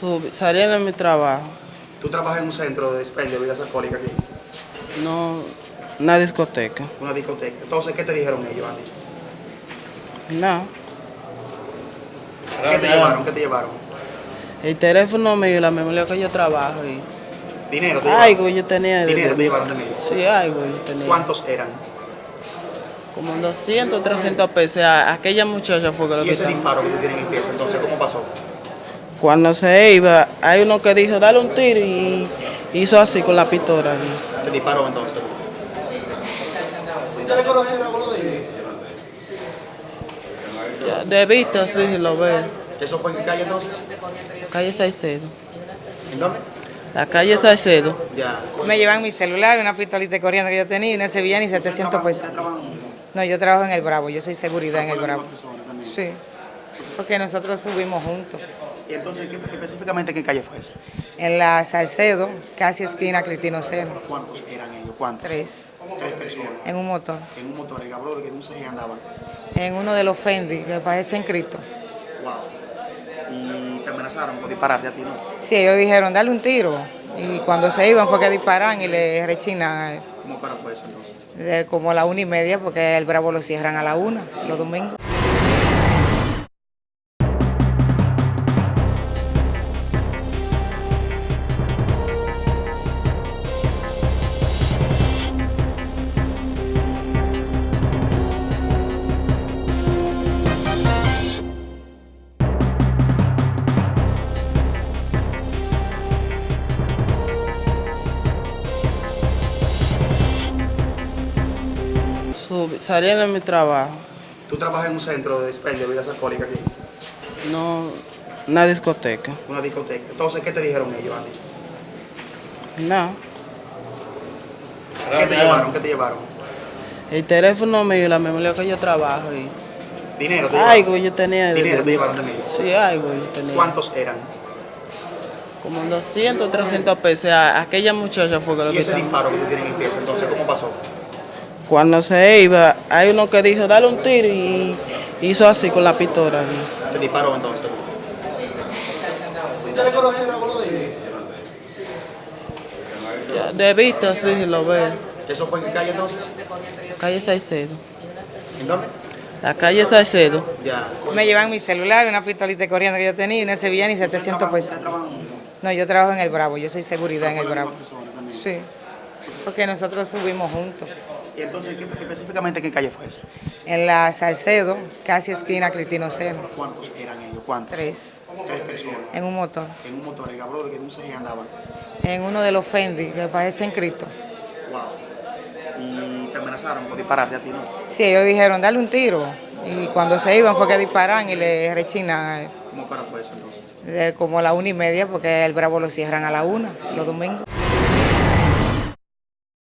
Sub- saliendo de mi trabajo. Tú trabajas en un centro de expendio de bebidas alcohólicas aquí, No, una discoteca. una discoteca. Entonces, ¿qué te dijeron ellos, Andy? No. ¿Qué te llevaron? ¿Qué te llevaron? El teléfono mío y la memoria que yo trabajo. Y ¿Dinero te algo yo tenía. ¿Dinero te llevaron de mí? Sí, algo yo tenía. ¿Cuántos eran? Como 200, 300 pesos. Aquella muchacha fue que lo Y que ese estaba- disparo que tú tienes en pieza, entonces, ¿cómo pasó? Cuando se iba, hay uno que dijo, dale un tiro y hizo así con la pistola. Te disparó entonces. Ya, De vista, sí, lo ve. ¿Eso fue en qué calle entonces? Calle Salcedo. ¿En dónde? La calle Salcedo. Ya. Me llevan mi celular, una pistolita corriendo que yo tenía y no se veía ni 700 pesos. No, yo trabajo en el Bravo, yo soy seguridad en el Bravo. Sí, porque nosotros subimos juntos. ¿Y entonces ¿qué- específicamente en qué calle fue eso? En la Salcedo, casi esquina Cristino Seno, ¿Cuántos eran ellos? ¿Cuántos? tres, Tres personas. en un motor. En un motor, el habló de que un CG andaban. En uno de los Fendi, que parecen Cristo. Wow. Y te amenazaron por dispararte a ti, ¿no? Sí, ellos dijeron, dale un tiro. Y cuando se iban fue que disparan y le rechinan ¿Cómo cara fue eso entonces? de como a la una y media, porque el Bravo lo cierran a la una, los domingos. Sub- saliendo de mi trabajo. Tú trabajas en un centro de expendio de bebidas alcohólicas aquí, No, una discoteca. una discoteca. Entonces, ¿qué te dijeron ellos, Andy? No. ¿Qué te llevaron? ¿Qué te llevaron? El teléfono mío y la memoria que yo trabajo. Y ¿Dinero te llevaron? algo yo tenía. de- ¿Dinero te llevaron de mí? Sí, algo yo tenía. ¿Cuántos eran? Como 200, 300 pesos. A- Aquella muchacha fue que lo Y que ese disparo que tú tienes en pieza, entonces, ¿cómo pasó? Cuando se iba, hay uno que dijo, dale un tiro y hizo así con la pistola. Te disparó entonces. Ya, De vista, sí, lo ve. ¿Eso fue en qué calle entonces? Calle Salcedo. ¿En dónde? La calle Salcedo. Ya. Me llevan mi celular, una pistolita corriendo que yo tenía y no se veía ni 700 pesos. No, yo trabajo en el Bravo, yo soy seguridad en el Bravo. Sí, porque nosotros subimos juntos. ¿Y entonces ¿qué- específicamente en qué calle fue eso? En la Salcedo, casi esquina Cristino Seno, ¿Cuántos eran ellos? ¿Cuántos? tres, Tres personas. en un motor. En un motor, el habló de que en un CG andaban. En uno de los Fendi, que parecen Cristo. Wow. Y te amenazaron por dispararte a ti, ¿no? Sí, ellos dijeron, dale un tiro. Y cuando se iban fue que disparan y le rechinan ¿Cómo cara fue eso entonces? de como a la una y media, porque el Bravo lo cierran a la una, los domingos.